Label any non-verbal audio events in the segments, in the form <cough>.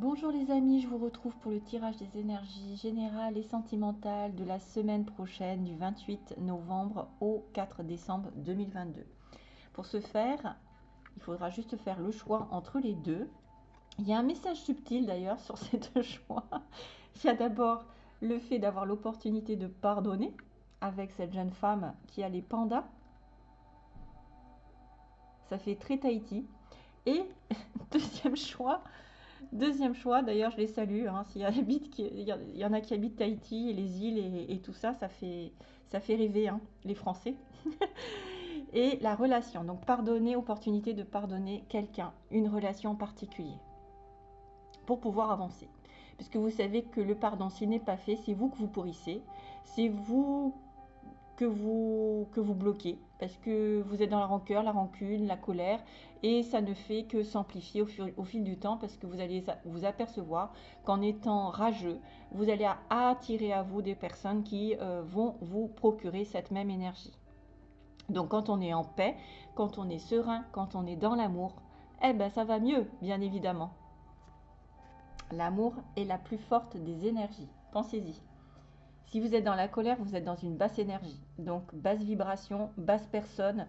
Bonjour les amis, je vous retrouve pour le tirage des énergies générales et sentimentales de la semaine prochaine du 28 novembre au 4 décembre 2022. Pour ce faire, il faudra juste faire le choix entre les deux. Il y a un message subtil d'ailleurs sur <laughs> ces deux choix. Il y a d'abord le fait d'avoir l'opportunité de pardonner avec cette jeune femme qui a les pandas. Ça fait très Tahiti. Et <laughs> deuxième choix, deuxième choix, d'ailleurs je les salue, hein, s'il y, y, y, en a qui habitent Tahiti et les îles et, tout ça, ça fait, ça fait rêver hein, les Français. <laughs> et la relation, donc pardonner, opportunité de pardonner quelqu'un, une relation particulière, pour pouvoir avancer. Puisque vous savez que le pardon, s'il n'est pas fait, c'est vous que vous pourrissez, c'est vous que vous, que vous bloquez parce que vous êtes dans la rancœur, la rancune, la colère et ça ne fait que s'amplifier au, fil du temps parce que vous allez vous apercevoir qu'en étant rageux, vous allez attirer à vous des personnes qui euh, vont vous procurer cette même énergie. Donc quand on est en paix, quand on est serein, quand on est dans l'amour, eh ben ça va mieux, bien évidemment. L'amour est la plus forte des énergies. Pensez-y. Si vous êtes dans la colère, vous êtes dans une basse énergie. Donc basse vibration, basse personne,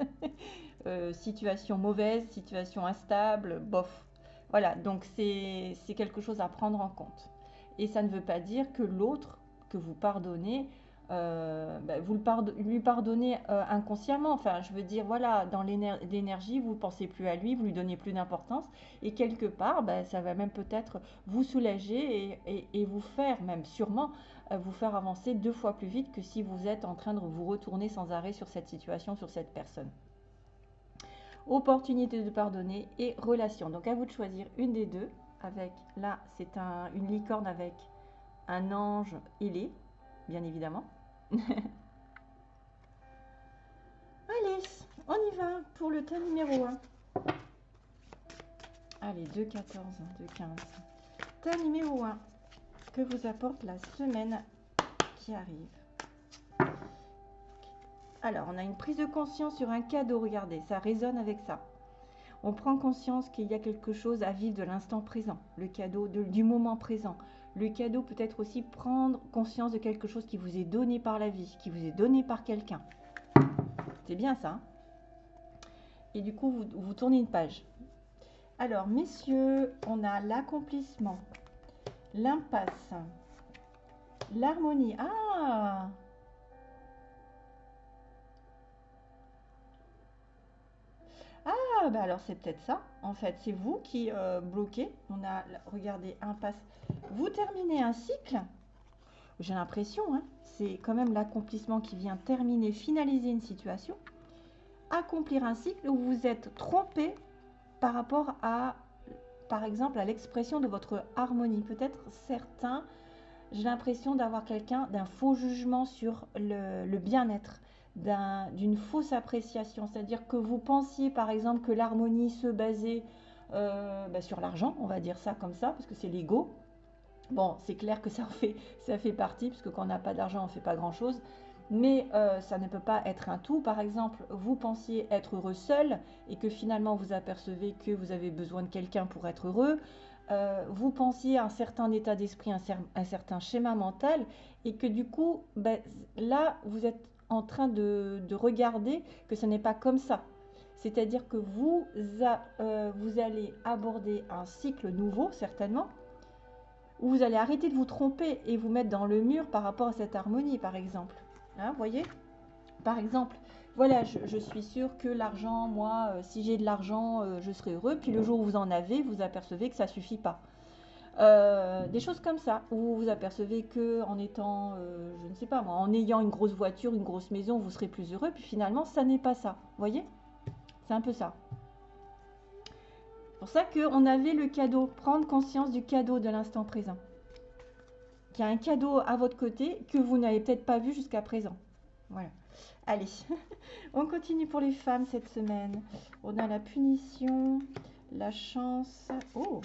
<laughs> euh, situation mauvaise, situation instable, bof. Voilà, donc c'est quelque chose à prendre en compte. Et ça ne veut pas dire que l'autre que vous pardonnez euh, bah, vous lui pardonnez euh, inconsciemment. Enfin, je veux dire, voilà, dans l'énergie, vous ne pensez plus à lui, vous lui donnez plus d'importance. Et quelque part, bah, ça va même peut-être vous soulager et, vous faire, même sûrement, euh, vous faire avancer deux fois plus vite que si vous êtes en train de vous retourner sans arrêt sur cette situation, sur cette personne. Opportunité de pardonner et relation. Donc, à vous de choisir une des deux. Avec, là, c'est un, une licorne avec un ange ailé, bien évidemment. <laughs> Allez, on y va pour le thème numéro 1. Allez, 2, 14, 2, 15. Thème numéro 1. Que vous apporte la semaine qui arrive Alors, on a une prise de conscience sur un cadeau. Regardez, ça résonne avec ça. On prend conscience qu'il y a quelque chose à vivre de l'instant présent, le cadeau du moment présent, le cadeau peut être aussi prendre conscience de quelque chose qui vous est donné par la vie, qui vous est donné par quelqu'un. C'est bien ça. Hein? Et du coup, vous, vous tournez une page. Alors, messieurs, on a l'accomplissement, l'impasse, l'harmonie. Ah Ah, bah alors c'est peut-être ça. En fait, c'est vous qui euh, bloquez. On a, regardez, impasse. Vous terminez un cycle. J'ai l'impression, hein, c'est quand même l'accomplissement qui vient terminer, finaliser une situation. Accomplir un cycle où vous êtes trompé par rapport à, par exemple, à l'expression de votre harmonie. Peut-être certains, j'ai l'impression d'avoir quelqu'un d'un faux jugement sur le bien-être d'une fausse appréciation. C'est-à-dire que vous pensiez par exemple que l'harmonie se basait euh, bah, sur l'argent, on va dire ça comme ça, parce que c'est l'ego. Bon, c'est clair que ça fait, ça fait partie, puisque quand on n'a pas d'argent, on ne fait pas grand-chose. Mais euh, ça ne peut pas être un tout. Par exemple, vous pensiez être heureux seul et que finalement vous apercevez que vous avez besoin de quelqu'un pour être heureux. Euh, vous pensiez à un certain état d'esprit, un, un, certain schéma mental, et que du coup, ben, là, vous êtes en train de, regarder que ce n'est pas comme ça. C'est-à-dire que vous, euh, vous allez aborder un cycle nouveau, certainement, où vous allez arrêter de vous tromper et vous mettre dans le mur par rapport à cette harmonie, par exemple. Hein, voyez? Par exemple, voilà, je, suis sûre que l'argent, moi, euh, si j'ai de l'argent, euh, je serai heureux. Puis le jour où vous en avez, vous apercevez que ça ne suffit pas. Euh, des choses comme ça, où vous apercevez que en étant, euh, je ne sais pas moi, en ayant une grosse voiture, une grosse maison, vous serez plus heureux, puis finalement, ça n'est pas ça. Vous voyez? C'est un peu ça. C'est pour ça qu'on avait le cadeau, prendre conscience du cadeau de l'instant présent. Qu'il y a un cadeau à votre côté que vous n'avez peut-être pas vu jusqu'à présent. Voilà. Allez, <laughs> on continue pour les femmes cette semaine. On a la punition, la chance. Oh,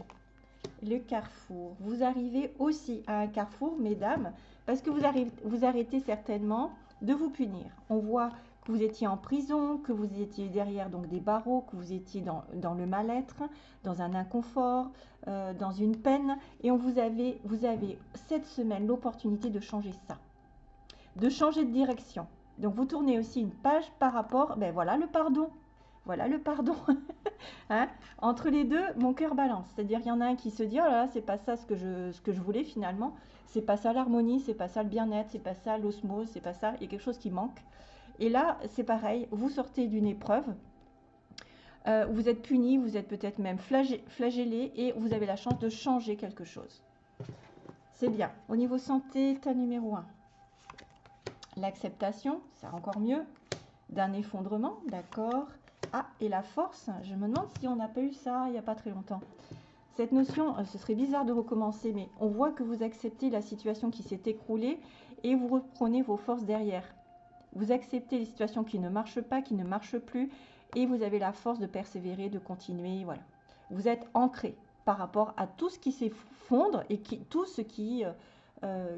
le carrefour. Vous arrivez aussi à un carrefour, mesdames, parce que vous, arrivez, vous arrêtez certainement de vous punir. On voit que vous étiez en prison, que vous étiez derrière donc des barreaux, que vous étiez dans, le mal-être, dans un inconfort, euh, dans une peine. Et on vous avez, vous avez cette semaine l'opportunité de changer ça, de changer de direction. Donc vous tournez aussi une page par rapport, ben voilà le pardon. Voilà le pardon. <laughs> Hein Entre les deux, mon cœur balance. C'est-à-dire, il y en a un qui se dit, oh là là, c'est pas ça ce que je, voulais finalement. C'est pas ça l'harmonie, c'est pas ça le bien-être, c'est pas ça l'osmose, c'est pas ça. Il y a quelque chose qui manque. Et là, c'est pareil. Vous sortez d'une épreuve. Euh, vous êtes puni, vous êtes peut-être même flagellé et vous avez la chance de changer quelque chose. C'est bien. Au niveau santé, tas numéro 1. L'acceptation, c'est encore mieux. D'un effondrement, d'accord. Ah, et la force, je me demande si on n'a pas eu ça il n'y a pas très longtemps. Cette notion, euh, ce serait bizarre de recommencer, mais on voit que vous acceptez la situation qui s'est écroulée et vous reprenez vos forces derrière. Vous acceptez les situations qui ne marchent pas, qui ne marchent plus, et vous avez la force de persévérer, de continuer. Voilà. Vous êtes ancré par rapport à tout ce qui s'effondre et qui, tout ce qui, euh,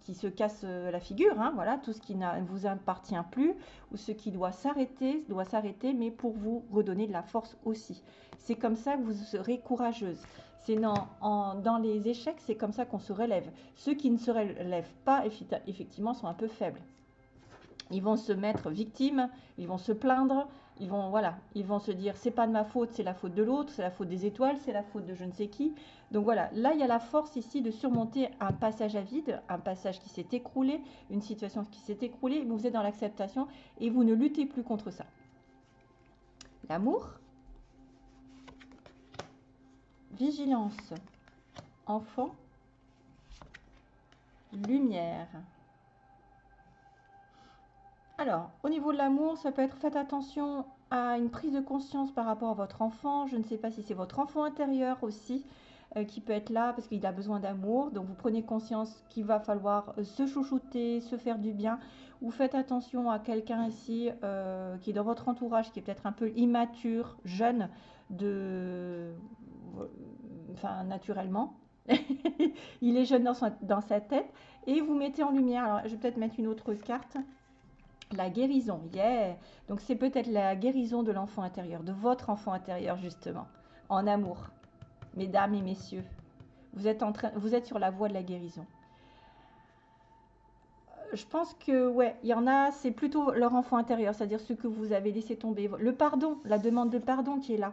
qui, se casse euh, la figure, hein, voilà, tout ce qui ne vous appartient plus ou ce qui doit s'arrêter, doit s'arrêter, mais pour vous redonner de la force aussi. C'est comme ça que vous serez courageuse. C'est dans, dans les échecs, c'est comme ça qu'on se relève. Ceux qui ne se relèvent pas, effectivement, sont un peu faibles. Ils vont se mettre victimes, ils vont se plaindre, ils vont voilà, ils vont se dire c'est pas de ma faute, c'est la faute de l'autre, c'est la faute des étoiles, c'est la faute de je ne sais qui. Donc voilà, là il y a la force ici de surmonter un passage à vide, un passage qui s'est écroulé, une situation qui s'est écroulée, vous êtes dans l'acceptation et vous ne luttez plus contre ça. L'amour, vigilance, enfant, lumière. Alors, au niveau de l'amour, ça peut être faites attention à une prise de conscience par rapport à votre enfant. Je ne sais pas si c'est votre enfant intérieur aussi euh, qui peut être là parce qu'il a besoin d'amour. Donc vous prenez conscience qu'il va falloir euh, se chouchouter, se faire du bien. Ou faites attention à quelqu'un ici euh, qui est dans votre entourage, qui est peut-être un peu immature, jeune, de, enfin naturellement. <laughs> il est jeune dans, dans sa tête et vous mettez en lumière. Alors je vais peut-être mettre une autre carte. La guérison, yeah. Donc c'est peut-être la guérison de l'enfant intérieur, de votre enfant intérieur justement, en amour. Mesdames et messieurs, vous êtes, en train, vous êtes sur la voie de la guérison. Euh, je pense que, ouais, il y en a, c'est plutôt leur enfant intérieur, c'est-à-dire ce que vous avez laissé tomber. Le pardon, la demande de pardon qui est là.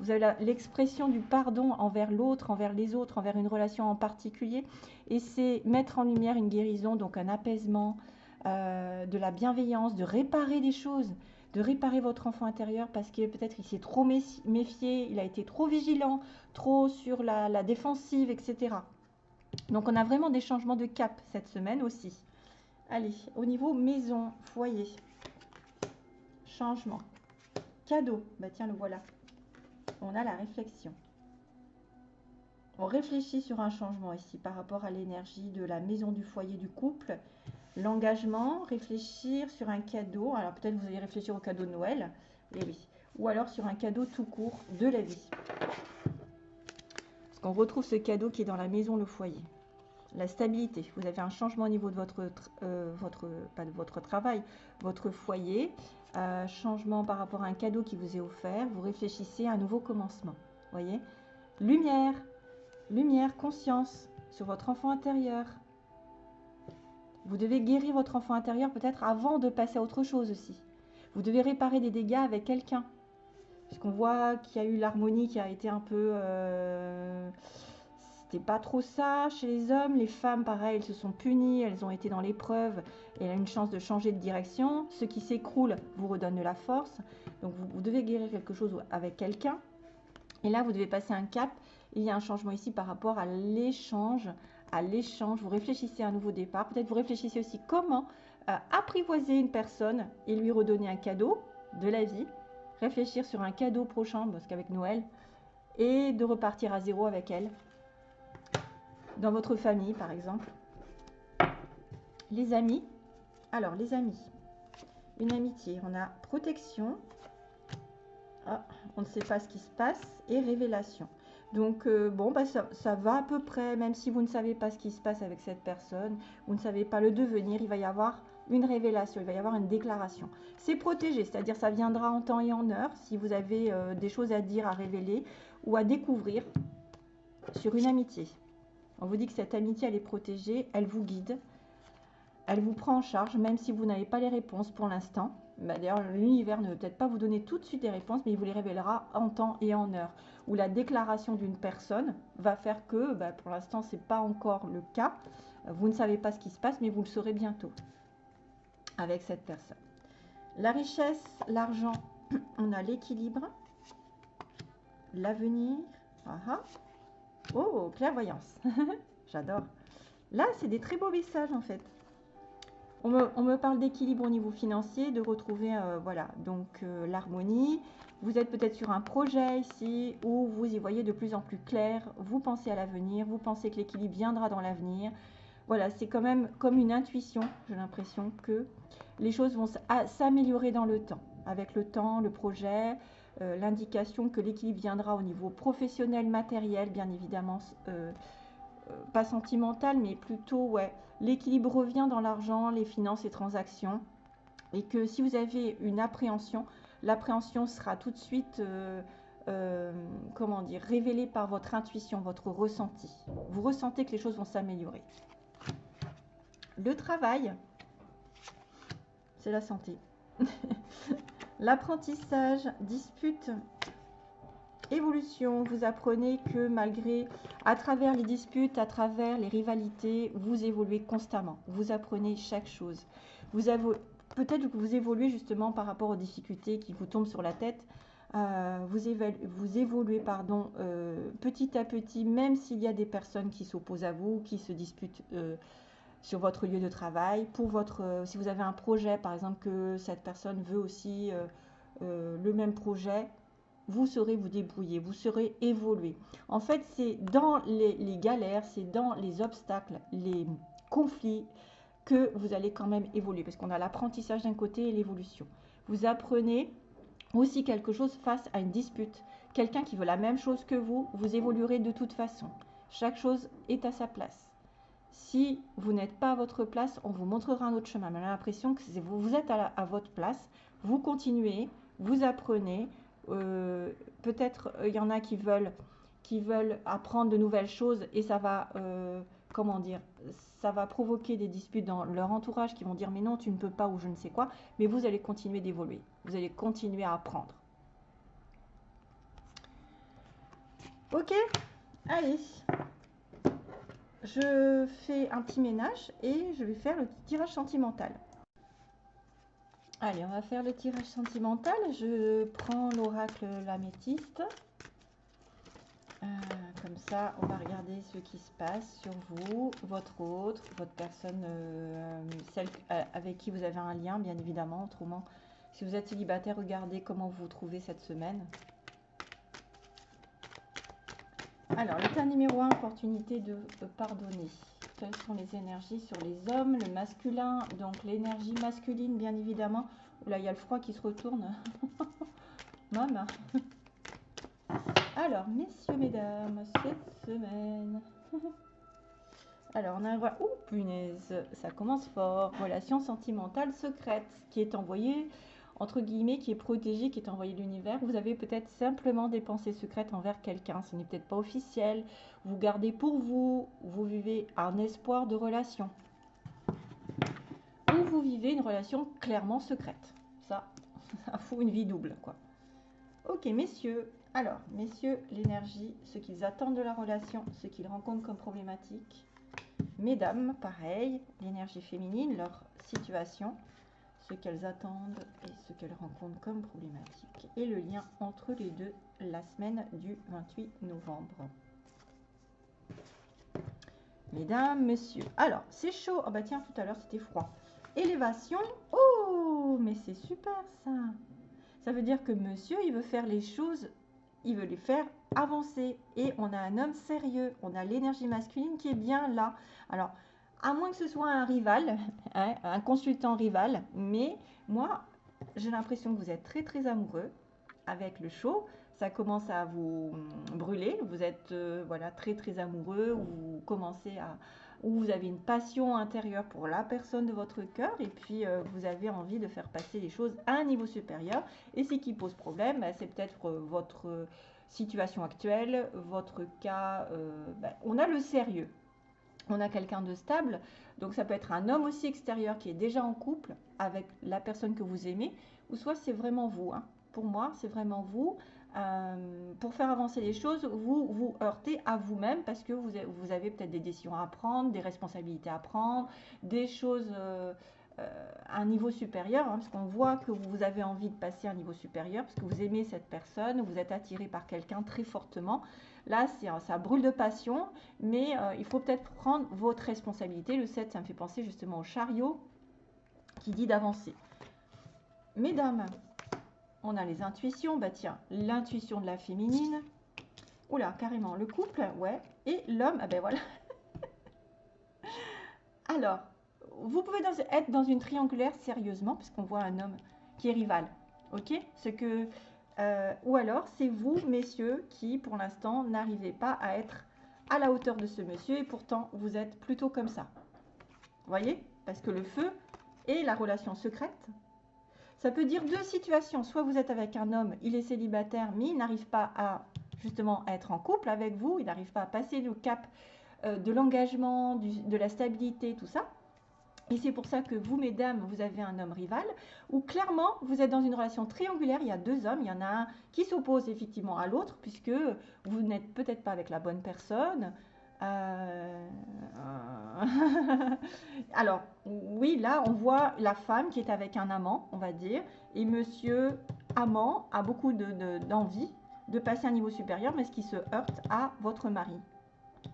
Vous avez l'expression du pardon envers l'autre, envers les autres, envers une relation en particulier. Et c'est mettre en lumière une guérison, donc un apaisement, euh, de la bienveillance, de réparer des choses, de réparer votre enfant intérieur parce que peut-être il s'est trop méfié, il a été trop vigilant, trop sur la, défensive, etc. Donc on a vraiment des changements de cap cette semaine aussi. Allez, au niveau maison, foyer, changement, cadeau, bah tiens le voilà. On a la réflexion. On réfléchit sur un changement ici par rapport à l'énergie de la maison du foyer du couple L'engagement, réfléchir sur un cadeau. Alors peut-être vous allez réfléchir au cadeau de Noël. Et oui. Ou alors sur un cadeau tout court de la vie. Parce qu'on retrouve ce cadeau qui est dans la maison, le foyer. La stabilité. Vous avez un changement au niveau de votre, euh, travail, votre foyer. Euh, changement par rapport à un cadeau qui vous est offert. Vous réfléchissez à un nouveau commencement. Voyez? Lumière. Lumière, conscience sur votre enfant intérieur. Vous devez guérir votre enfant intérieur peut-être avant de passer à autre chose aussi. Vous devez réparer des dégâts avec quelqu'un. Puisqu'on voit qu'il y a eu l'harmonie qui a été un peu... Euh, c'était pas trop ça chez les hommes. Les femmes, pareil, elles se sont punies, elles ont été dans l'épreuve et elles ont une chance de changer de direction. Ce qui s'écroule vous redonne de la force. Donc vous, vous devez guérir quelque chose avec quelqu'un. Et là, vous devez passer un cap. Il y a un changement ici par rapport à l'échange à l'échange, vous réfléchissez à un nouveau départ. Peut-être vous réfléchissez aussi comment euh, apprivoiser une personne et lui redonner un cadeau de la vie. Réfléchir sur un cadeau prochain, parce qu'avec Noël, et de repartir à zéro avec elle. Dans votre famille, par exemple. Les amis. Alors, les amis. Une amitié. On a protection. Ah, on ne sait pas ce qui se passe. Et révélation. Donc, euh, bon, bah, ça, va à peu près, même si vous ne savez pas ce qui se passe avec cette personne, vous ne savez pas le devenir, il va y avoir une révélation, il va y avoir une déclaration. C'est protégé, c'est-à-dire ça viendra en temps et en heure si vous avez euh, des choses à dire, à révéler ou à découvrir sur une amitié. On vous dit que cette amitié, elle est protégée, elle vous guide, elle vous prend en charge, même si vous n'avez pas les réponses pour l'instant. Bah, d'ailleurs, l'univers ne veut peut-être pas vous donner tout de suite des réponses, mais il vous les révélera en temps et en heure. Ou la déclaration d'une personne va faire que, bah, pour l'instant, ce n'est pas encore le cas. Vous ne savez pas ce qui se passe, mais vous le saurez bientôt avec cette personne. La richesse, l'argent, <clears throat> on a l'équilibre, l'avenir. Ah, ah. Oh, clairvoyance. <laughs> J'adore. Là, c'est des très beaux messages en fait. On me, parle d'équilibre au niveau financier, de retrouver, euh, voilà, donc euh, l'harmonie. Vous êtes peut-être sur un projet ici où vous y voyez de plus en plus clair. Vous pensez à l'avenir, vous pensez que l'équilibre viendra dans l'avenir. Voilà, c'est quand même comme une intuition. J'ai l'impression que les choses vont s'améliorer dans le temps. Avec le temps, le projet, euh, l'indication que l'équilibre viendra au niveau professionnel, matériel, bien évidemment, pas sentimental, mais plutôt, ouais, l'équilibre revient dans l'argent, les finances, les transactions. Et que si vous avez une appréhension, l'appréhension sera tout de suite, comment dire, révélée par votre intuition, votre ressenti. Vous ressentez que les choses vont s'améliorer. Le travail, c'est la santé. <laughs> L'apprentissage, dispute, évolution. Vous apprenez que malgré, à travers les disputes, à travers les rivalités, vous évoluez constamment. Vous apprenez chaque chose. Vous avez, peut-être que vous évoluez justement par rapport aux difficultés qui vous tombent sur la tête. Euh, vous, évoluez pardon, euh, petit à petit, même s'il y a des personnes qui s'opposent à vous, qui se disputent euh, sur votre lieu de travail. Pour votre, si vous avez un projet, par exemple, que cette personne veut aussi le même projet, vous saurez vous débrouiller, vous saurez évoluer. En fait, c'est dans les, galères, c'est dans les obstacles, les conflits que vous allez quand même évoluer. Parce qu'on a l'apprentissage d'un côté et l'évolution. Vous apprenez aussi quelque chose face à une dispute. Quelqu'un qui veut la même chose que vous, vous évoluerez de toute façon. Chaque chose est à sa place. Si vous n'êtes pas à votre place, on vous montrera un autre chemin. Mais on a l'impression que vous êtes à, votre place, vous continuez, vous apprenez. Euh, peut-être euh, il y en a qui veulent, qui veulent apprendre de nouvelles choses et ça va, euh, comment dire, ça va provoquer des disputes dans leur entourage qui vont dire mais non, tu ne peux pas ou je ne sais quoi. Mais vous allez continuer d'évoluer. Vous allez continuer à apprendre. Ok Allez je fais un petit ménage et je vais faire le tirage sentimental. Allez, on va faire le tirage sentimental. Je prends l'oracle l'améthyste. Euh, comme ça, on va regarder ce qui se passe sur vous, votre autre, votre personne, euh, celle euh, avec qui vous avez un lien, bien évidemment. Autrement, si vous êtes célibataire, regardez comment vous vous trouvez cette semaine. Alors, l'état numéro 1, opportunité de, pardonner. Quelles sont les énergies sur les hommes Le masculin, donc l'énergie masculine, bien évidemment. Là, il y a le froid qui se retourne. <laughs> Maman. Alors, messieurs, mesdames, cette semaine. <laughs> Alors, on a un. Ouh, punaise, ça commence fort. Relation sentimentale secrète qui est envoyée entre guillemets, qui est protégé, qui est envoyé de l'univers. Vous avez peut-être simplement des pensées secrètes envers quelqu'un. Ce n'est peut-être pas officiel. Vous gardez pour vous. Vous vivez un espoir de relation. Ou vous vivez une relation clairement secrète. Ça, <laughs> ça fout une vie double, quoi. Ok, messieurs. Alors, messieurs, l'énergie, ce qu'ils attendent de la relation, ce qu'ils rencontrent comme problématique. Mesdames, pareil, l'énergie féminine, leur situation qu'elles attendent et ce qu'elles rencontrent comme problématique et le lien entre les deux la semaine du 28 novembre. Mesdames, messieurs. Alors, c'est chaud. Oh bah tiens, tout à l'heure, c'était froid. Élévation. Oh, mais c'est super ça. Ça veut dire que monsieur, il veut faire les choses, il veut les faire avancer. Et on a un homme sérieux. On a l'énergie masculine qui est bien là. Alors, à moins que ce soit un rival, <laughs> hein, un consultant rival, mais moi, j'ai l'impression que vous êtes très très amoureux avec le chaud. Ça commence à vous brûler, vous êtes euh, voilà très très amoureux, vous commencez à ou vous avez une passion intérieure pour la personne de votre cœur et puis euh, vous avez envie de faire passer les choses à un niveau supérieur. Et ce qui pose problème, bah, c'est peut-être euh, votre situation actuelle, votre cas. Bah, on a le sérieux, on a quelqu'un de stable, donc ça peut être un homme aussi extérieur qui est déjà en couple avec la personne que vous aimez, ou soit c'est vraiment vous. Hein. Pour moi, c'est vraiment vous. Euh, pour faire avancer les choses, vous vous heurtez à vous-même parce que vous, avez peut-être des décisions à prendre, des responsabilités à prendre, des choses euh, à un niveau supérieur, hein, parce qu'on voit que vous avez envie de passer à un niveau supérieur, parce que vous aimez cette personne, vous êtes attiré par quelqu'un très fortement. Là, ça brûle de passion, mais il faut peut-être prendre votre responsabilité. Le 7, ça me fait penser justement au chariot qui dit d'avancer. Mesdames, on a les intuitions. Bah tiens, l'intuition de la féminine. Oula, carrément, le couple, ouais. Et l'homme, ah ben voilà. <laughs> Alors, vous pouvez être dans une triangulaire sérieusement, puisqu'on voit un homme qui est rival. Ok? Ce que, euh, Ou alors, c'est vous, messieurs, qui, pour l'instant, n'arrivez pas à être à la hauteur de ce monsieur, et pourtant, vous êtes plutôt comme ça. Voyez? Parce que le feu et la relation secrète, ça peut dire deux situations. Soit vous êtes avec un homme, il est célibataire, mais il n'arrive pas à justement être en couple avec vous, il n'arrive pas à passer le cap euh, de l'engagement, de la stabilité, tout ça. Et c'est pour ça que vous, mesdames, vous avez un homme rival, ou clairement, vous êtes dans une relation triangulaire, il y a deux hommes, il y en a un qui s'oppose effectivement à l'autre, puisque vous n'êtes peut-être pas avec la bonne personne, euh, <laughs> alors, oui, là, on voit la femme qui est avec un amant, on va dire, et monsieur amant a beaucoup d'envie de, de passer à un niveau supérieur, mais ce qui se heurte à votre mari.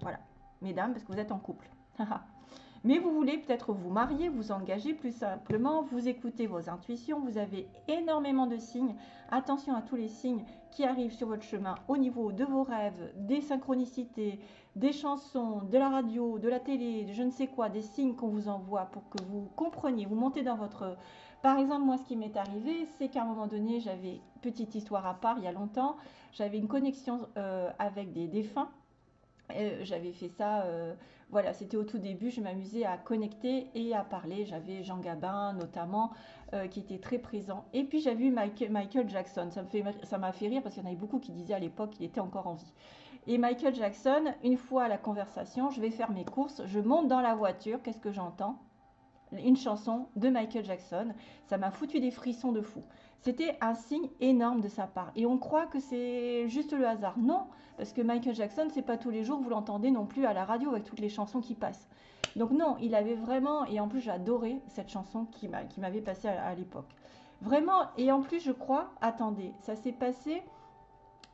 Voilà, mesdames, parce que vous êtes en couple. <laughs> Mais vous voulez peut-être vous marier, vous engager plus simplement, vous écoutez vos intuitions, vous avez énormément de signes. Attention à tous les signes qui arrivent sur votre chemin au niveau de vos rêves, des synchronicités, des chansons, de la radio, de la télé, de je ne sais quoi, des signes qu'on vous envoie pour que vous compreniez, vous montez dans votre... Par exemple, moi, ce qui m'est arrivé, c'est qu'à un moment donné, j'avais, petite histoire à part, il y a longtemps, j'avais une connexion euh, avec des défunts. Euh, j'avais fait ça, euh, voilà, c'était au tout début, je m'amusais à connecter et à parler. J'avais Jean Gabin notamment qui était très présent. Et puis j'avais vu Michael, Jackson. Ça m'a fait, ça fait rire parce qu'il y en avait beaucoup qui disaient à l'époque qu'il était encore en vie. Et Michael Jackson, une fois à la conversation, je vais faire mes courses, je monte dans la voiture, qu'est-ce que j'entends? Une chanson de Michael Jackson. Ça m'a foutu des frissons de fou. C'était un signe énorme de sa part. Et on croit que c'est juste le hasard. Non, parce que Michael Jackson, c'est pas tous les jours, vous l'entendez non plus à la radio avec toutes les chansons qui passent. Donc non, il avait vraiment, et en plus j'adorais cette chanson qui m'avait passé à l'époque. Vraiment, et en plus je crois, attendez, ça s'est passé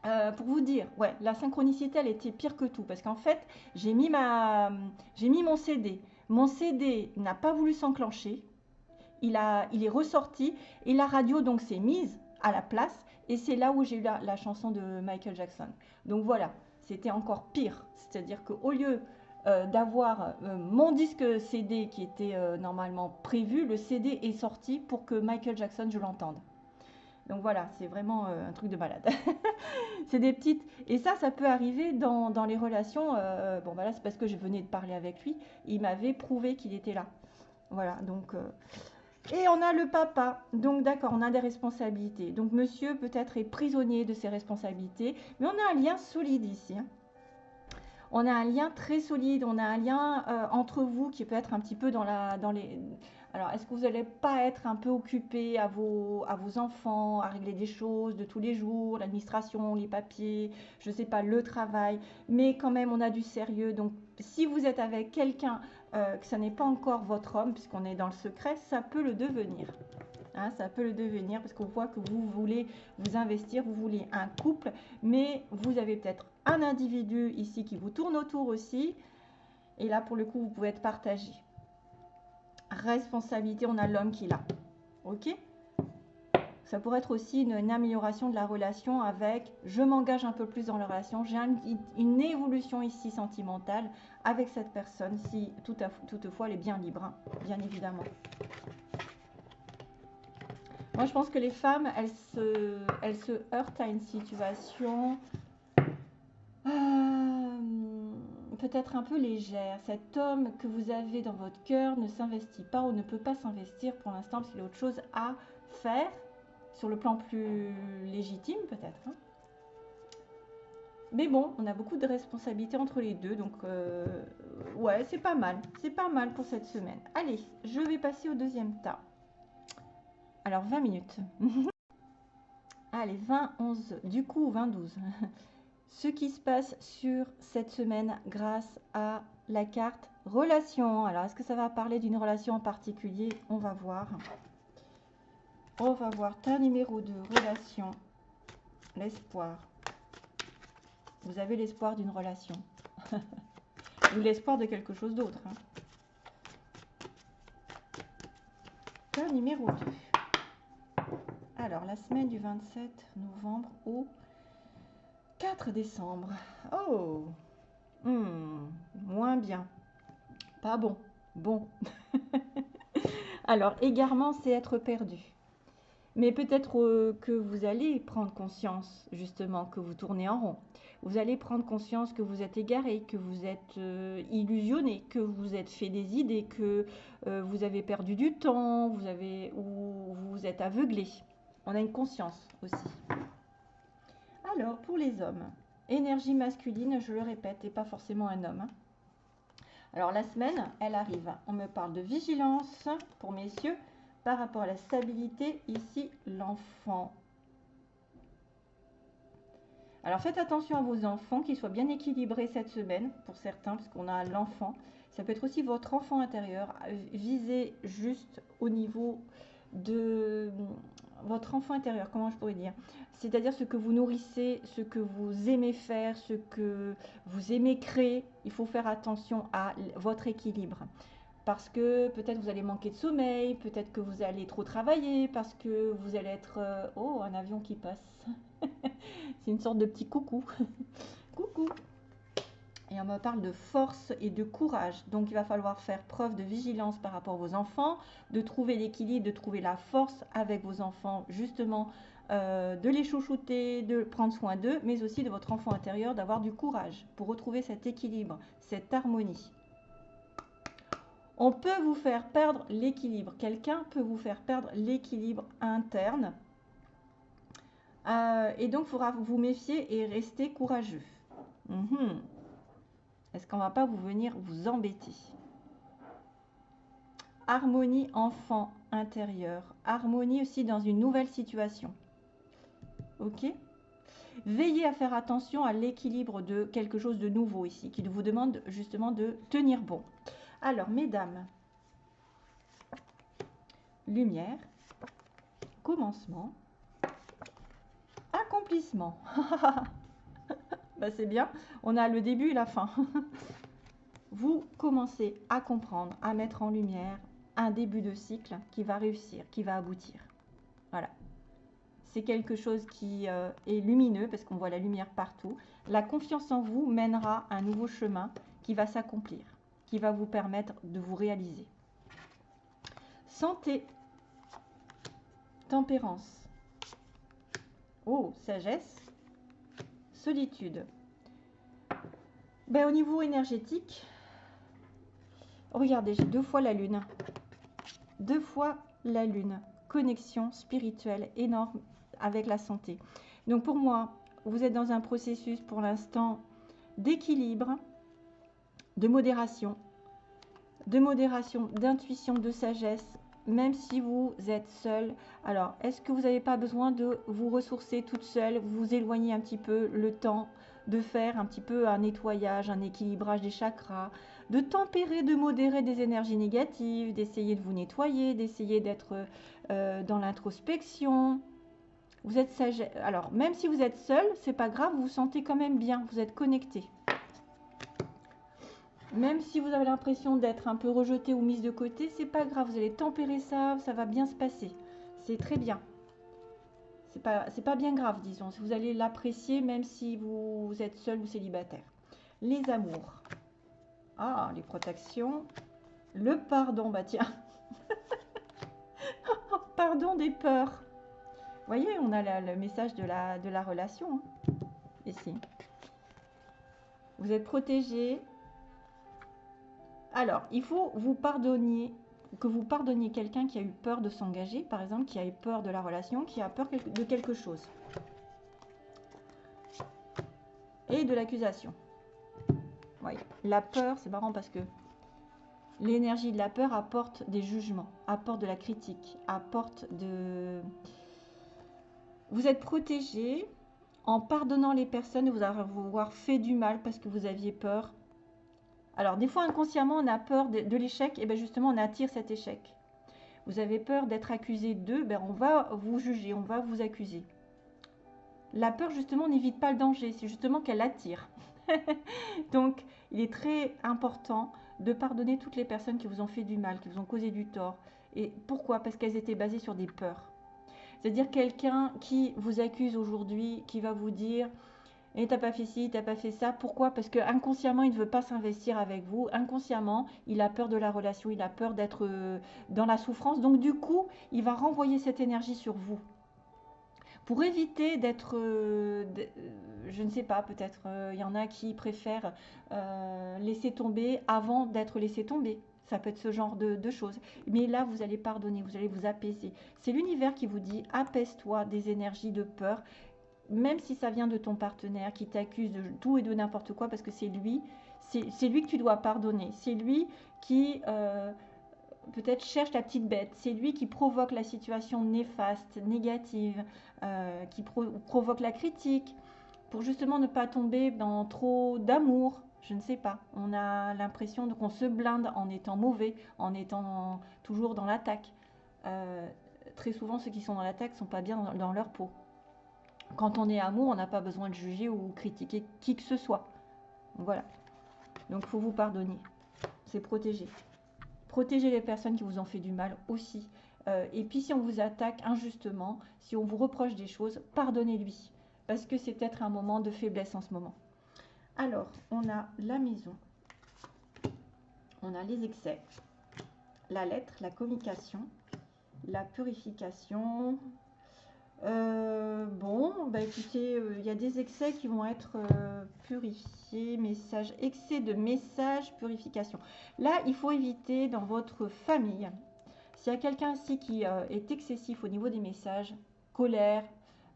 euh, pour vous dire, ouais, la synchronicité, elle était pire que tout. Parce qu'en fait, j'ai mis, ma, j'ai mis mon CD. Mon CD n'a pas voulu s'enclencher. Il, est ressorti. Et la radio, donc, s'est mise à la place. Et c'est là où j'ai eu la, chanson de Michael Jackson. Donc voilà, c'était encore pire. C'est-à-dire qu'au lieu euh, d'avoir euh, mon disque CD qui était normalement prévu, le CD est sorti pour que Michael Jackson, je l'entende. Donc voilà, c'est vraiment euh, un truc de malade. <laughs> c'est des petites. Et ça, ça peut arriver dans, les relations. Euh, bon, voilà, c'est parce que je venais de parler avec lui. Il m'avait prouvé qu'il était là. Voilà, donc. Euh, et on a le papa. Donc d'accord, on a des responsabilités. Donc monsieur peut-être est prisonnier de ses responsabilités. Mais on a un lien solide ici. Hein. On a un lien très solide, on a un lien entre vous qui peut être un petit peu dans, la, dans les, alors, est-ce que vous n'allez pas être un peu occupé à vos, à vos enfants, à régler des choses de tous les jours, l'administration, les papiers, je ne sais pas, le travail, mais quand même, on a du sérieux. Donc, si vous êtes avec quelqu'un euh, que ce n'est pas encore votre homme, puisqu'on est dans le secret, ça peut le devenir. Hein, ça peut le devenir parce qu'on voit que vous voulez vous investir, vous voulez un couple, mais vous avez peut-être un individu ici qui vous tourne autour aussi. Et là, pour le coup, vous pouvez être partagé responsabilité, on a l'homme qui l'a. Ok? Ça pourrait être aussi une, amélioration de la relation avec je m'engage un peu plus dans la relation, j'ai une évolution ici sentimentale avec cette personne, si toutefois elle est bien libre, hein, bien évidemment. Moi, je pense que les femmes, elles se, elles se heurtent à une situation. Euh, peut-être un peu légère. Cet homme que vous avez dans votre cœur ne s'investit pas ou ne peut pas s'investir pour l'instant parce qu'il a autre chose à faire sur le plan plus légitime peut-être. Hein. Mais bon, on a beaucoup de responsabilités entre les deux, donc euh, ouais, c'est pas mal. C'est pas mal pour cette semaine. Allez, je vais passer au deuxième tas. Alors, 20 minutes. <laughs> Allez, 20, 11, du coup 20, 12. <laughs> Ce qui se passe sur cette semaine grâce à la carte relation. Alors, est-ce que ça va parler d'une relation en particulier? On va voir. On va voir ta numéro de relation. L'espoir. Vous avez l'espoir d'une relation. <laughs> Ou l'espoir de quelque chose d'autre. Hein. Ta numéro 2. Alors, la semaine du 27 novembre au 4 décembre. Oh hmm, Moins bien. Pas bon. Bon. <laughs> Alors, égarement, c'est être perdu. Mais peut-être euh, que vous allez prendre conscience, justement, que vous tournez en rond. Vous allez prendre conscience que vous êtes égaré, que vous êtes euh, illusionné, que vous êtes fait des idées, que euh, vous avez perdu du temps, vous avez, ou vous êtes aveuglé. On a une conscience aussi. Alors, pour les hommes, énergie masculine, je le répète, et pas forcément un homme. Hein. Alors, la semaine, elle arrive. On me parle de vigilance pour messieurs par rapport à la stabilité. Ici, l'enfant. Alors, faites attention à vos enfants, qu'ils soient bien équilibrés cette semaine, pour certains, puisqu'on a l'enfant. Ça peut être aussi votre enfant intérieur. Visez juste au niveau de votre enfant intérieur, comment je pourrais dire? C'est-à-dire ce que vous nourrissez, ce que vous aimez faire, ce que vous aimez créer. Il faut faire attention à votre équilibre. Parce que peut-être vous allez manquer de sommeil, peut-être que vous allez trop travailler, parce que vous allez être... Euh, oh, un avion qui passe. <laughs> C'est une sorte de petit coucou. <laughs> coucou et on me parle de force et de courage. Donc il va falloir faire preuve de vigilance par rapport à vos enfants, de trouver l'équilibre, de trouver la force avec vos enfants, justement, euh, de les chouchouter, de prendre soin d'eux, mais aussi de votre enfant intérieur, d'avoir du courage pour retrouver cet équilibre, cette harmonie. On peut vous faire perdre l'équilibre. Quelqu'un peut vous faire perdre l'équilibre interne. Euh, et donc, il faudra vous méfier et rester courageux. Mhm. Est-ce qu'on ne va pas vous venir vous embêter? Harmonie enfant intérieur. Harmonie aussi dans une nouvelle situation. Ok? Veillez à faire attention à l'équilibre de quelque chose de nouveau ici, qui vous demande justement de tenir bon. Alors, mesdames, lumière, commencement, accomplissement. <laughs> Bah, c'est bien. On a le début et la fin. <laughs> Vous commencez à comprendre, à mettre en lumière un début de cycle qui va réussir, qui va aboutir. Voilà. C'est quelque chose qui euh, est lumineux parce qu'on voit la lumière partout. La confiance en vous mènera un nouveau chemin qui va s'accomplir, qui va vous permettre de vous réaliser. Santé, tempérance, oh, sagesse, solitude. Ben, au niveau énergétique, regardez, j'ai deux fois la lune. Deux fois la lune. Connexion spirituelle énorme avec la santé. Donc pour moi, vous êtes dans un processus pour l'instant d'équilibre, de modération, de modération, d'intuition, de sagesse, même si vous êtes seul. Alors, est-ce que vous n'avez pas besoin de vous ressourcer toute seule, vous éloigner un petit peu le temps de faire un petit peu un nettoyage, un équilibrage des chakras, de tempérer, de modérer des énergies négatives, d'essayer de vous nettoyer, d'essayer d'être euh, dans l'introspection? Vous êtes sage. Alors, même si vous êtes seul, c'est pas grave, vous vous sentez quand même bien, vous êtes connecté. Même si vous avez l'impression d'être un peu rejeté ou mise de côté, c'est pas grave, vous allez tempérer ça, ça va bien se passer. C'est très bien. C'est pas, pas bien grave, disons. Vous allez l'apprécier même si vous, êtes seul ou célibataire. Les amours. Ah, les protections. Le pardon, bah tiens. <laughs> pardon des peurs. Vous voyez, on a le message de la, de la relation. Hein, ici. Vous êtes protégé, Alors, il faut vous pardonner, que vous pardonniez quelqu'un qui a eu peur de s'engager, par exemple, qui a eu peur de la relation, qui a peur de quelque chose. Et de l'accusation. La peur, c'est marrant parce que l'énergie de la peur apporte des jugements, apporte de la critique, apporte de... Vous êtes protégé en pardonnant les personnes vous avoir fait du mal parce que vous aviez peur alors, des fois, inconsciemment, on a peur de, l'échec, et bien justement, on attire cet échec. Vous avez peur d'être accusé d'eux, ben on va vous juger, on va vous accuser. La peur, justement, n'évite pas le danger, c'est justement qu'elle attire. <laughs> Donc, il est très important de pardonner toutes les personnes qui vous ont fait du mal, qui vous ont causé du tort. Et pourquoi? Parce qu'elles étaient basées sur des peurs. C'est-à-dire quelqu'un qui vous accuse aujourd'hui, qui va vous dire et t'as pas fait ci, t'as pas fait ça. Pourquoi? Parce que inconsciemment, il ne veut pas s'investir avec vous. Inconsciemment, il a peur de la relation, il a peur d'être euh, dans la souffrance. Donc du coup, il va renvoyer cette énergie sur vous. Pour éviter d'être, euh, euh, je ne sais pas, peut-être il y en a qui préfèrent laisser tomber avant d'être laissé tomber. Ça peut être ce genre de, de, choses. Mais là, vous allez pardonner, vous allez vous apaiser. C'est l'univers qui vous dit apaise-toi des énergies de peur même si ça vient de ton partenaire qui t'accuse de tout et de n'importe quoi, parce que c'est lui, c'est lui que tu dois pardonner. C'est lui qui euh, peut-être cherche la petite bête. C'est lui qui provoque la situation néfaste, négative, euh, qui provoque la critique, pour justement ne pas tomber dans trop d'amour. Je ne sais pas. On a l'impression qu'on se blinde en étant mauvais, en étant toujours dans l'attaque. Euh, très souvent, ceux qui sont dans l'attaque ne sont pas bien dans leur peau. Quand on est amour, on n'a pas besoin de juger ou critiquer qui que ce soit. Voilà. Donc, il faut vous pardonner. C'est protéger. Protéger les personnes qui vous ont fait du mal aussi. Euh, et puis, si on vous attaque injustement, si on vous reproche des choses, pardonnez-lui. Parce que c'est peut-être un moment de faiblesse en ce moment. Alors, on a la maison. On a les excès. La lettre, la communication, la purification, euh, bon, bah écoutez, euh, il y a des excès qui vont être euh, purifiés, message, excès de message, purification. Là, il faut éviter dans votre famille, s'il y a quelqu'un ici qui est excessif au niveau des messages, colère,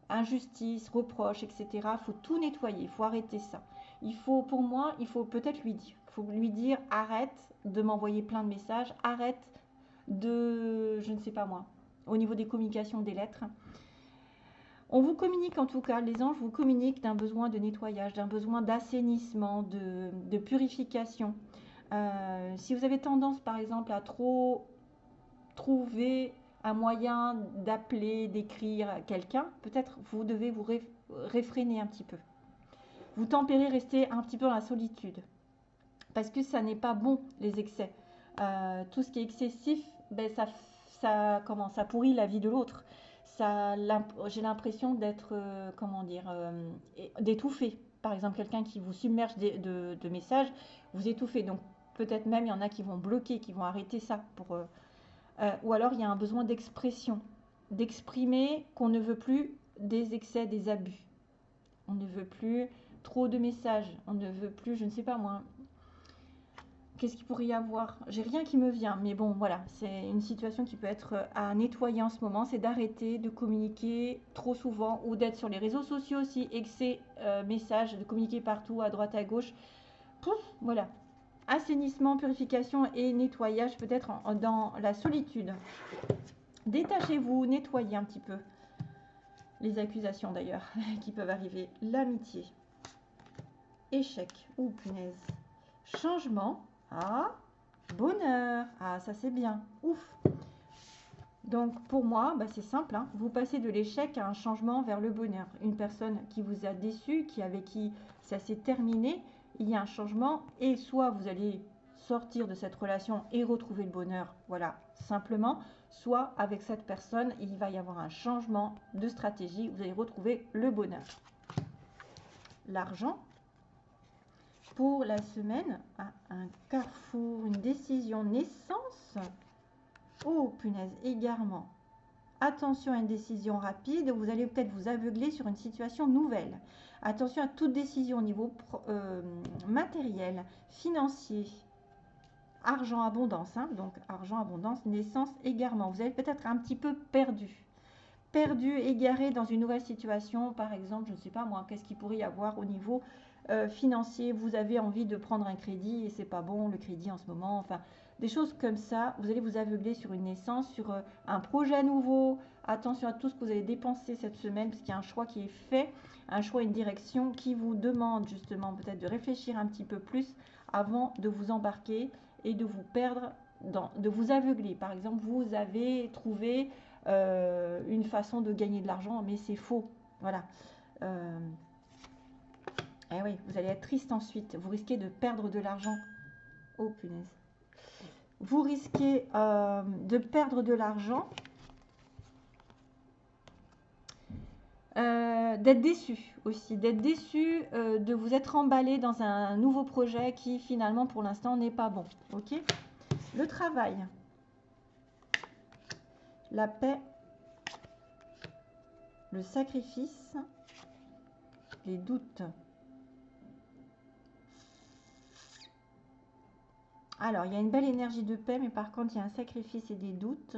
injustice, reproche, etc., il faut tout nettoyer, il faut arrêter ça. Il faut, pour moi, il faut peut-être lui dire, faut lui dire, arrête de m'envoyer plein de messages, arrête de, je ne sais pas moi, au niveau des communications, des lettres, on vous communique en tout cas, les anges vous communiquent d'un besoin de nettoyage, d'un besoin d'assainissement, de, purification. Euh, si vous avez tendance par exemple à trop trouver un moyen d'appeler, d'écrire quelqu'un, peut-être vous devez vous réfréner un petit peu. Vous tempérez, rester un petit peu dans la solitude. Parce que ça n'est pas bon, les excès. Euh, tout ce qui est excessif, ben, ça, ça, comment, ça pourrit la vie de l'autre j'ai l'impression d'être, euh, comment dire, euh, d'étouffer. Par exemple, quelqu'un qui vous submerge de, messages, vous étouffez. Donc, peut-être même, il y en a qui vont bloquer, qui vont arrêter ça. Euh, ou alors, il y a un besoin d'expression, d'exprimer qu'on ne veut plus des excès, des abus. On ne veut plus trop de messages. On ne veut plus, je ne sais pas moi, Qu'est-ce qu'il pourrait y avoir? J'ai rien qui me vient, mais bon, voilà, c'est une situation qui peut être euh, à nettoyer en ce moment, c'est d'arrêter de communiquer trop souvent ou d'être sur les réseaux sociaux aussi, excès euh, messages, de communiquer partout, à droite, à gauche. Voilà. Assainissement, purification et nettoyage peut-être dans la solitude. Détachez-vous, nettoyez un petit peu. Les accusations d'ailleurs <laughs> qui peuvent arriver. L'amitié. Échec. Ou punaise. Changement ah, bonheur. Ah, ça c'est bien. Ouf. Donc pour moi, bah, c'est simple. Hein. Vous passez de l'échec à un changement vers le bonheur. Une personne qui vous a déçu, qui avec qui ça s'est terminé, il y a un changement et soit vous allez sortir de cette relation et retrouver le bonheur, voilà, simplement, soit avec cette personne, il va y avoir un changement de stratégie, vous allez retrouver le bonheur. L'argent, pour la semaine à un carrefour, une décision naissance. Oh, punaise, égarement. Attention à une décision rapide, vous allez peut-être vous aveugler sur une situation nouvelle. Attention à toute décision au niveau euh, matériel, financier. argent abondance. Hein. donc argent abondance, naissance, égarement. Vous avez peut-être un petit peu perdu. Perdu, égaré dans une nouvelle situation. Par exemple, je ne sais pas moi, qu'est-ce qu'il pourrait y avoir au niveau euh, financier. Vous avez envie de prendre un crédit et c'est pas bon le crédit en ce moment. Enfin, des choses comme ça. Vous allez vous aveugler sur une naissance, sur euh, un projet nouveau. Attention à tout ce que vous allez dépenser cette semaine parce qu'il y a un choix qui est fait, un choix, une direction qui vous demande justement peut-être de réfléchir un petit peu plus avant de vous embarquer et de vous perdre, dans, de vous aveugler. Par exemple, vous avez trouvé euh, une façon de gagner de l'argent, mais c'est faux. Voilà. Euh, eh oui, vous allez être triste ensuite. Vous risquez de perdre de l'argent. Oh punaise. Vous risquez euh, de perdre de l'argent. d'être déçu aussi, d'être déçu, de vous être emballé dans un nouveau projet qui finalement pour l'instant n'est pas bon. Ok? Le travail, la paix, le sacrifice, les doutes. Alors, il y a une belle énergie de paix, mais par contre, il y a un sacrifice et des doutes.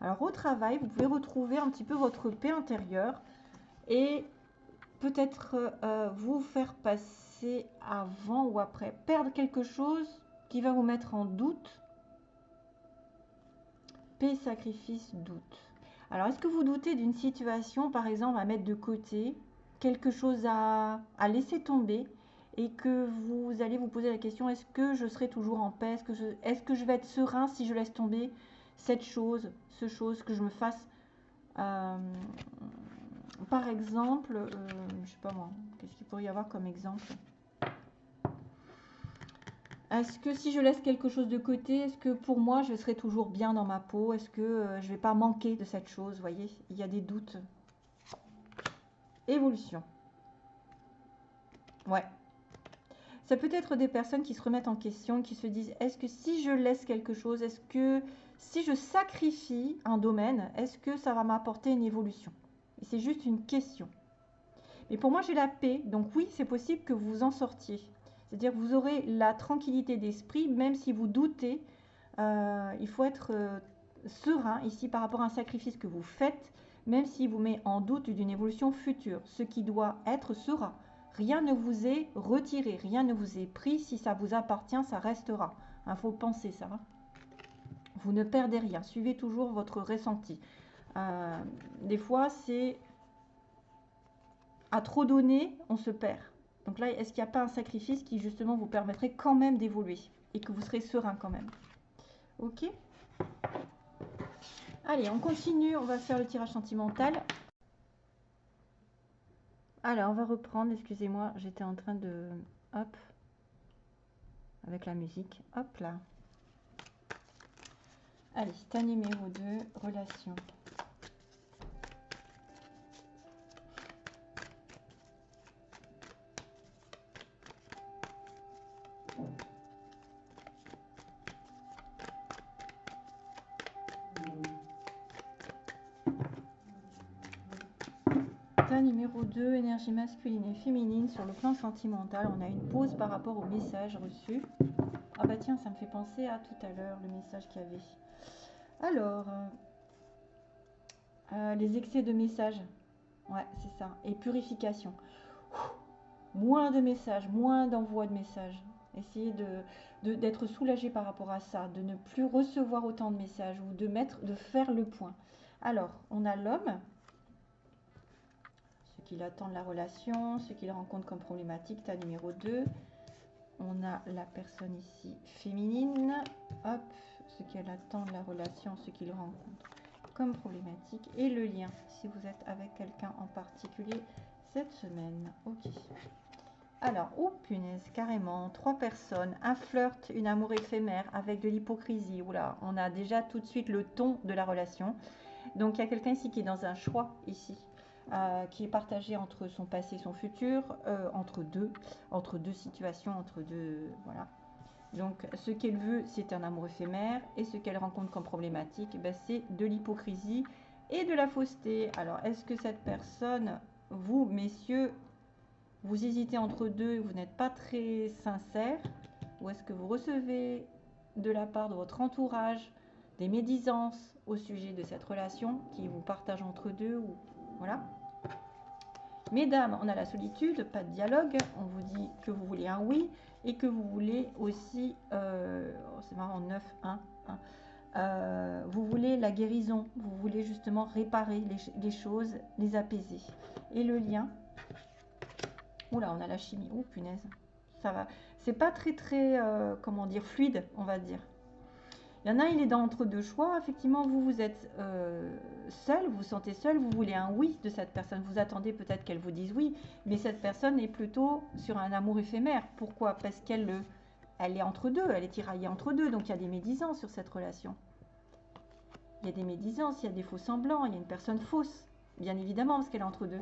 Alors, au travail, vous pouvez retrouver un petit peu votre paix intérieure et peut-être euh, vous faire passer avant ou après, perdre quelque chose qui va vous mettre en doute. Paix, sacrifice, doute. Alors, est-ce que vous doutez d'une situation, par exemple, à mettre de côté, quelque chose à, laisser tomber? Et que vous allez vous poser la question, est-ce que je serai toujours en paix? Est-ce que, je, je vais être serein si je laisse tomber cette chose, ce chose, que je me fasse... Euh, par exemple, euh, je sais pas moi, qu'est-ce qu'il pourrait y avoir comme exemple? Est-ce que si je laisse quelque chose de côté, est-ce que pour moi je serai toujours bien dans ma peau? Est-ce que euh, je ne vais pas manquer de cette chose? Vous voyez, il y a des doutes. Évolution. Ouais. Ça peut être des personnes qui se remettent en question, qui se disent est-ce que si je laisse quelque chose, est-ce que si je sacrifie un domaine, est-ce que ça va m'apporter une évolution? Et c'est juste une question. Mais pour moi, j'ai la paix, donc oui, c'est possible que vous en sortiez. C'est-à-dire que vous aurez la tranquillité d'esprit, même si vous doutez. Euh, il faut être euh, serein ici par rapport à un sacrifice que vous faites, même s'il vous met en doute d'une évolution future. Ce qui doit être sera. Rien ne vous est retiré, rien ne vous est pris. Si ça vous appartient, ça restera. Il faut penser ça. Vous ne perdez rien. Suivez toujours votre ressenti. Euh, des fois, c'est à trop donner, on se perd. Donc là, est-ce qu'il n'y a pas un sacrifice qui justement vous permettrait quand même d'évoluer et que vous serez serein quand même? Ok Allez, on continue, on va faire le tirage sentimental. Alors, on va reprendre, excusez-moi, j'étais en train de... Hop, avec la musique. Hop là. Allez, ta numéro 2, relation. 2, énergie masculine et féminine sur le plan sentimental. On a une pause par rapport au message reçu. Ah bah tiens, ça me fait penser à tout à l'heure, le message qu'il y avait. Alors, euh, euh, les excès de messages. Ouais, c'est ça. Et purification. moins de messages, moins d'envoi de messages. Essayez de, d'être soulagé par rapport à ça, de ne plus recevoir autant de messages ou de mettre, de faire le point. Alors, on a l'homme qu'il attend de la relation, ce qu'il rencontre comme problématique, ta numéro 2. On a la personne ici féminine, hop, ce qu'elle attend de la relation, ce qu'il rencontre comme problématique et le lien, si vous êtes avec quelqu'un en particulier cette semaine. Ok. Alors, oh punaise, carrément, trois personnes, un flirt, une amour éphémère avec de l'hypocrisie. Oula, on a déjà tout de suite le ton de la relation. Donc, il y a quelqu'un ici qui est dans un choix ici. Euh, qui est partagé entre son passé et son futur, euh, entre deux, entre deux situations, entre deux, voilà. Donc, ce qu'elle veut, c'est un amour éphémère, et ce qu'elle rencontre comme problématique, ben, c'est de l'hypocrisie et de la fausseté. Alors, est-ce que cette personne, vous, messieurs, vous hésitez entre deux, vous n'êtes pas très sincère ou est-ce que vous recevez de la part de votre entourage des médisances au sujet de cette relation qui vous partage entre deux ou voilà. Mesdames, on a la solitude, pas de dialogue. On vous dit que vous voulez un oui et que vous voulez aussi, euh, oh, c'est marrant, 9, 1, 1. vous voulez la guérison, vous voulez justement réparer les, choses, les apaiser. Et le lien, oula, on a la chimie, oh punaise, ça va. C'est pas très très, euh, comment dire, fluide, on va dire. Il y en a, il est dans entre deux choix. Effectivement, vous, vous êtes euh, seul, vous vous sentez seul, vous voulez un oui de cette personne. Vous attendez peut-être qu'elle vous dise oui, mais cette personne est plutôt sur un amour éphémère. Pourquoi? Parce qu'elle elle est entre deux, elle est tiraillée entre deux, donc il y a des médisances sur cette relation. Il y a des médisances, il y a des faux semblants, il y a une personne fausse, bien évidemment, parce qu'elle est entre deux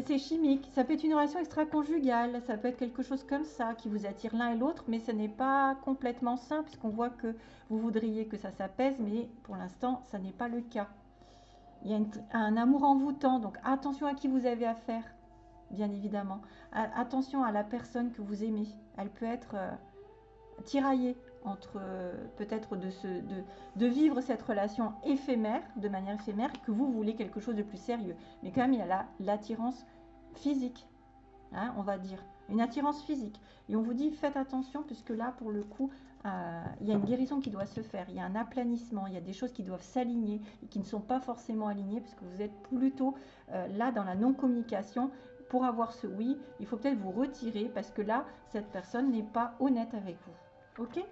c'est chimique, ça peut être une relation extra-conjugale, ça peut être quelque chose comme ça qui vous attire l'un et l'autre, mais ce n'est pas complètement sain puisqu'on voit que vous voudriez que ça s'apaise, mais pour l'instant, ça n'est pas le cas. Il y a un amour envoûtant, donc attention à qui vous avez affaire, bien évidemment. attention à la personne que vous aimez. Elle peut être euh, tiraillée entre euh, peut-être de, de, de, vivre cette relation éphémère, de manière éphémère, que vous voulez quelque chose de plus sérieux. Mais quand même, il y a l'attirance physique, hein, on va dire, une attirance physique. Et on vous dit, faites attention, puisque là, pour le coup, euh, il y a une guérison qui doit se faire, il y a un aplanissement, il y a des choses qui doivent s'aligner et qui ne sont pas forcément alignées, puisque vous êtes plutôt euh, là dans la non-communication. Pour avoir ce oui, il faut peut-être vous retirer, parce que là, cette personne n'est pas honnête avec vous. Ok?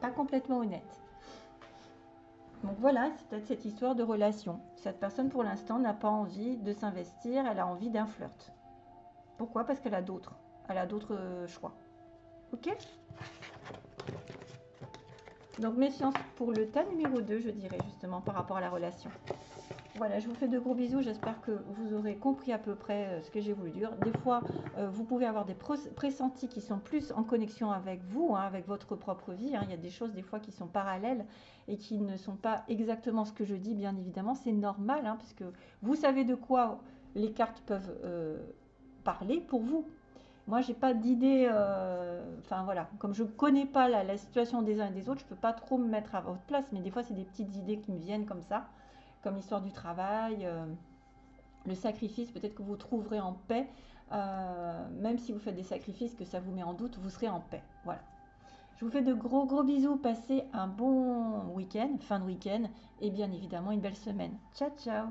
Pas complètement honnête. Donc voilà, c'est peut-être cette histoire de relation. Cette personne, pour l'instant, n'a pas envie de s'investir, elle a envie d'un flirt. Pourquoi? Parce qu'elle a d'autres. Elle a d'autres euh, choix. Ok? Donc méfiance pour le tas numéro 2, je dirais, justement, par rapport à la relation. Voilà, je vous fais de gros bisous. J'espère que vous aurez compris à peu près euh, ce que j'ai voulu dire. Des fois, euh, vous pouvez avoir des pressentis qui sont plus en connexion avec vous, hein, avec votre propre vie. Hein. Il y a des choses des fois qui sont parallèles et qui ne sont pas exactement ce que je dis, bien évidemment. C'est normal, hein, puisque vous savez de quoi les cartes peuvent euh, parler pour vous. Moi, j'ai pas d'idée. Enfin voilà, comme je ne connais pas la, la, situation des uns et des autres, je ne peux pas trop me mettre à votre place. Mais des fois, c'est des petites idées qui me viennent comme ça comme l'histoire du travail, euh, le sacrifice, peut-être que vous trouverez en paix, euh, même si vous faites des sacrifices, que ça vous met en doute, vous serez en paix. Voilà. Je vous fais de gros gros bisous, passez un bon week-end, fin de week-end, et bien évidemment une belle semaine. Ciao ciao